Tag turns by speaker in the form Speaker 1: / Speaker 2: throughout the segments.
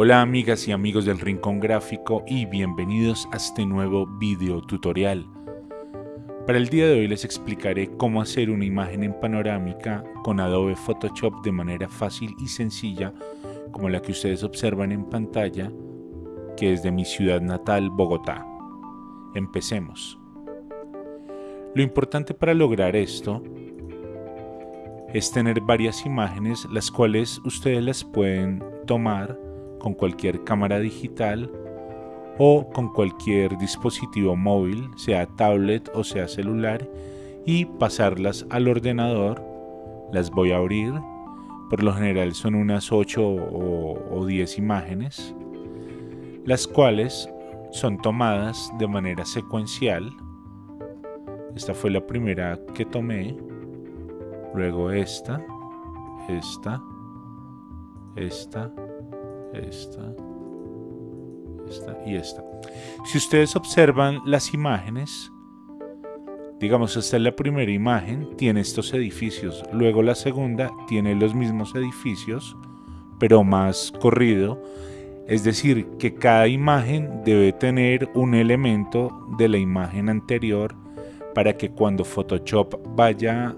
Speaker 1: Hola amigas y amigos del Rincón Gráfico y bienvenidos a este nuevo video tutorial. Para el día de hoy les explicaré cómo hacer una imagen en panorámica con Adobe Photoshop de manera fácil y sencilla como la que ustedes observan en pantalla que es de mi ciudad natal Bogotá. Empecemos. Lo importante para lograr esto es tener varias imágenes las cuales ustedes las pueden tomar con cualquier cámara digital o con cualquier dispositivo móvil, sea tablet o sea celular, y pasarlas al ordenador. Las voy a abrir. Por lo general son unas 8 o, 10 imágenes, las cuales son tomadas de manera secuencial. Esta fue la primera que tomé. Luego esta, esta, esta, esta, esta y esta. Si ustedes observan las imágenes, digamos esta es la primera imagen, tiene estos edificios, luego la segunda tiene los mismos edificios, pero más corrido, es decir, que cada imagen debe tener un elemento de la imagen anterior para que cuando Photoshop vaya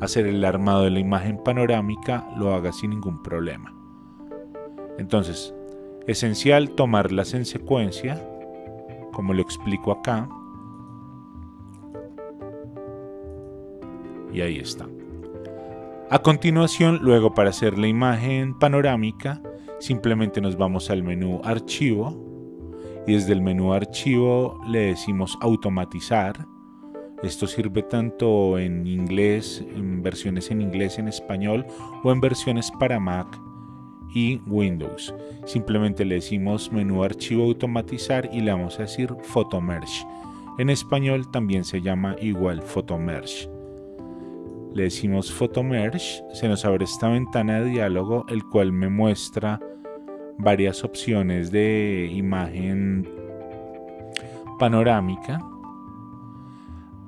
Speaker 1: a hacer el armado de la imagen panorámica lo haga sin ningún problema. Entonces, esencial tomarlas en secuencia, como lo explico acá. Y ahí está. A continuación, luego para hacer la imagen panorámica, simplemente nos vamos al menú Archivo y desde el menú Archivo le decimos Automatizar. Esto sirve tanto en inglés, en versiones en inglés, en español o en versiones para Mac y Windows. Simplemente le decimos menú archivo automatizar y le vamos a decir Photomerge. En español también se llama igual Photomerge. Le decimos Photomerge, se nos abre esta ventana de diálogo el cual me muestra varias opciones de imagen panorámica.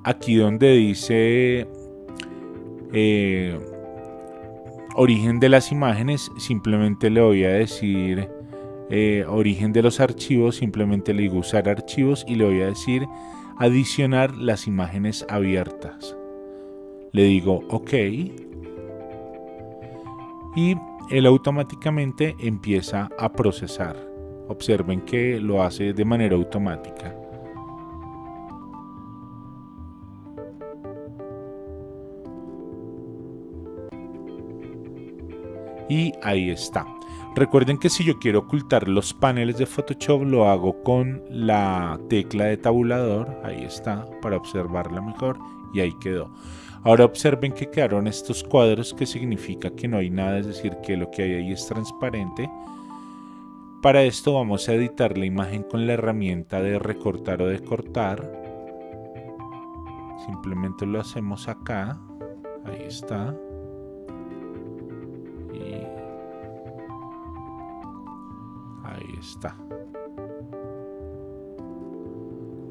Speaker 1: Aquí donde dice eh, origen de las imágenes, simplemente le voy a decir eh, origen de los archivos, simplemente le digo usar archivos y le voy a decir adicionar las imágenes abiertas. Le digo OK y él automáticamente empieza a procesar. Observen que lo hace de manera automática. Y ahí está. Recuerden que si yo quiero ocultar los paneles de Photoshop lo hago con la tecla de tabulador, ahí está, para observarla mejor y ahí quedó. Ahora observen que quedaron estos cuadros que significa que no hay nada, es decir, que lo que hay ahí es transparente. Para esto vamos a editar la imagen con la herramienta de recortar o de cortar. Simplemente lo hacemos acá, ahí está. Ahí está.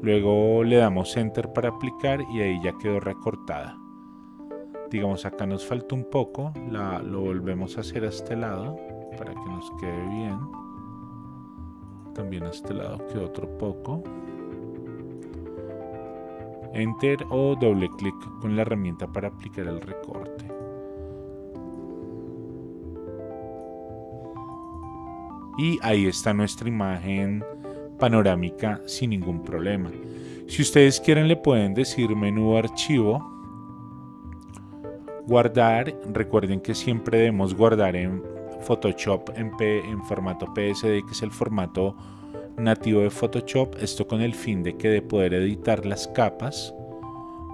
Speaker 1: Luego le damos enter para aplicar y ahí ya quedó recortada. Digamos acá nos falta un poco, la, lo volvemos a hacer a este lado para que nos quede bien. También a este lado quedó otro poco. Enter o doble clic con la herramienta para aplicar el recorte. Y ahí está nuestra imagen panorámica sin ningún problema. Si ustedes quieren le pueden decir menú archivo, guardar, recuerden que siempre debemos guardar en Photoshop en, formato PSD que es el formato nativo de Photoshop, esto con el fin de que de poder editar las capas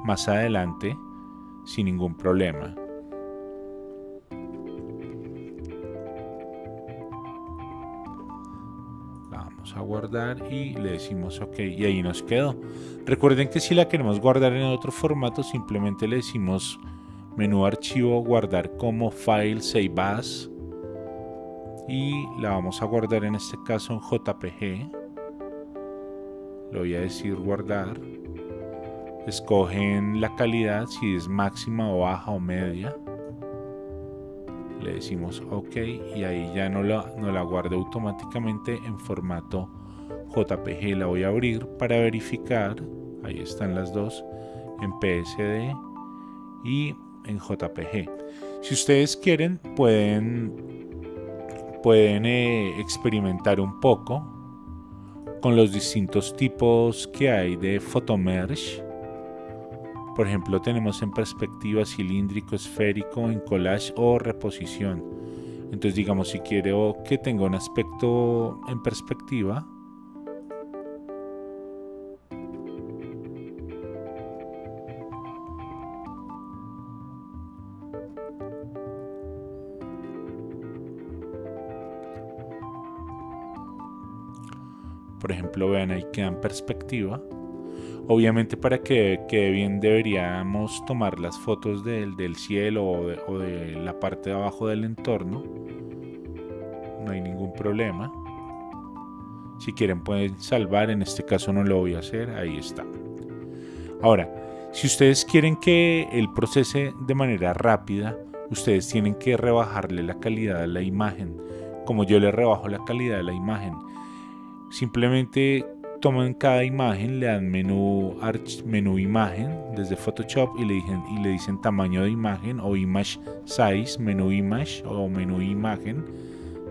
Speaker 1: más adelante sin ningún problema. A guardar y le decimos ok y ahí nos quedó. Recuerden que si la queremos guardar en otro formato simplemente le decimos menú archivo guardar como file save as y la vamos a guardar en este caso en jpg le voy a decir guardar. Escogen la calidad si es máxima o baja o media le decimos ok y ahí ya no la, no la guarda automáticamente en formato JPG la voy a abrir para verificar. Ahí están las dos en PSD y en JPG si ustedes quieren pueden pueden eh, experimentar un poco con los distintos tipos que hay de photomerge por ejemplo, tenemos en perspectiva cilíndrico, esférico, en collage o reposición. Entonces, digamos, si quiero que tenga un aspecto en perspectiva, por ejemplo, vean ahí queda en perspectiva Obviamente para que quede bien deberíamos tomar las fotos del, cielo o de, la parte de abajo del entorno. No hay ningún problema. Si quieren pueden salvar, en este caso no lo voy a hacer, ahí está. Ahora, si ustedes quieren que el procese de manera rápida, ustedes tienen que rebajarle la calidad de la imagen. Como yo le rebajo la calidad de la imagen, simplemente toman cada imagen, le dan menú, menú imagen desde Photoshop y le, dicen, y le dicen tamaño de imagen o image size, menú image o menú imagen,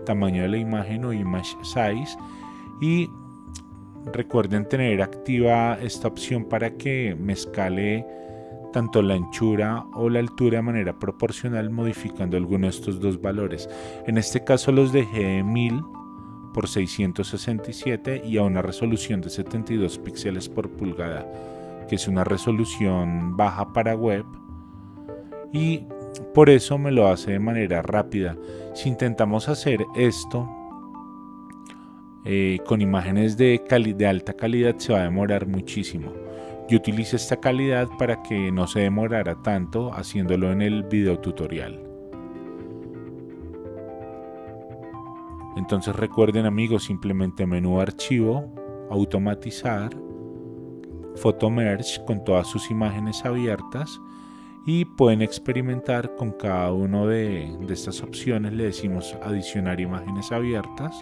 Speaker 1: tamaño de la imagen o image size y recuerden tener activa esta opción para que me escale tanto la anchura o la altura de manera proporcional modificando alguno de estos dos valores. En este caso los dejé de 1000 por 667 y a una resolución de 72 píxeles por pulgada, que es una resolución baja para web y por eso me lo hace de manera rápida. Si intentamos hacer esto eh, con imágenes de, de alta calidad se va a demorar muchísimo. Yo utilizo esta calidad para que no se demorara tanto haciéndolo en el video tutorial. Entonces recuerden amigos, simplemente menú archivo, automatizar, merge con todas sus imágenes abiertas y pueden experimentar con cada una de, de, estas opciones. Le decimos adicionar imágenes abiertas.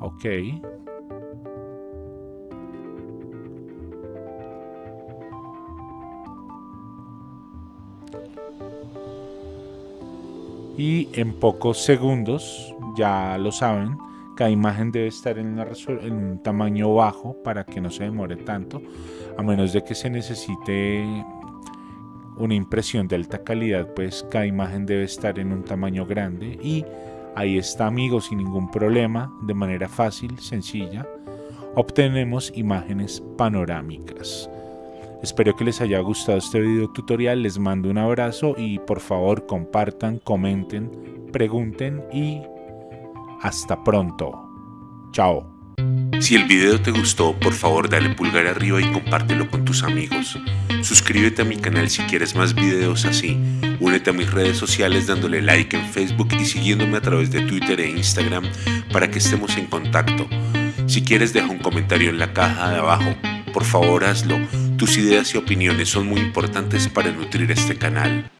Speaker 1: Ok. Y en pocos segundos ya lo saben, cada imagen debe estar en, un tamaño bajo para que no se demore tanto, a menos de que se necesite una impresión de alta calidad, pues cada imagen debe estar en un tamaño grande y ahí está amigos sin ningún problema, de manera fácil, sencilla, obtenemos imágenes panorámicas. Espero que les haya gustado este video tutorial, les mando un abrazo y por favor compartan, comenten, pregunten y hasta pronto. Chao.
Speaker 2: Si el video te gustó, por favor dale pulgar arriba y compártelo con tus amigos. Suscríbete a mi canal si quieres más videos así. Únete a mis redes sociales dándole like en Facebook y siguiéndome a través de Twitter e Instagram para que estemos en contacto. Si quieres deja un comentario en la caja de abajo. Por favor hazlo. Tus ideas y opiniones son muy importantes para nutrir este canal.